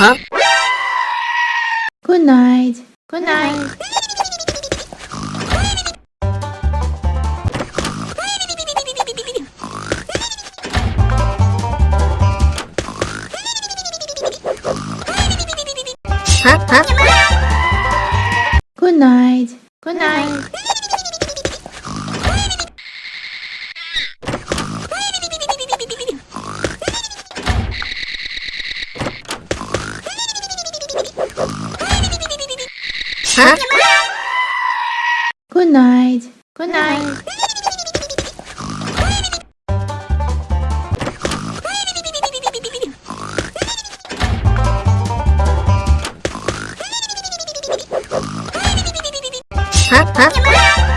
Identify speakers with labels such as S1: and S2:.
S1: Huh?
S2: Good night. Good night.
S1: Huh? Huh?
S2: Good night. Good night.
S1: Huh?
S2: Good night. Good night.
S1: Huh? Huh?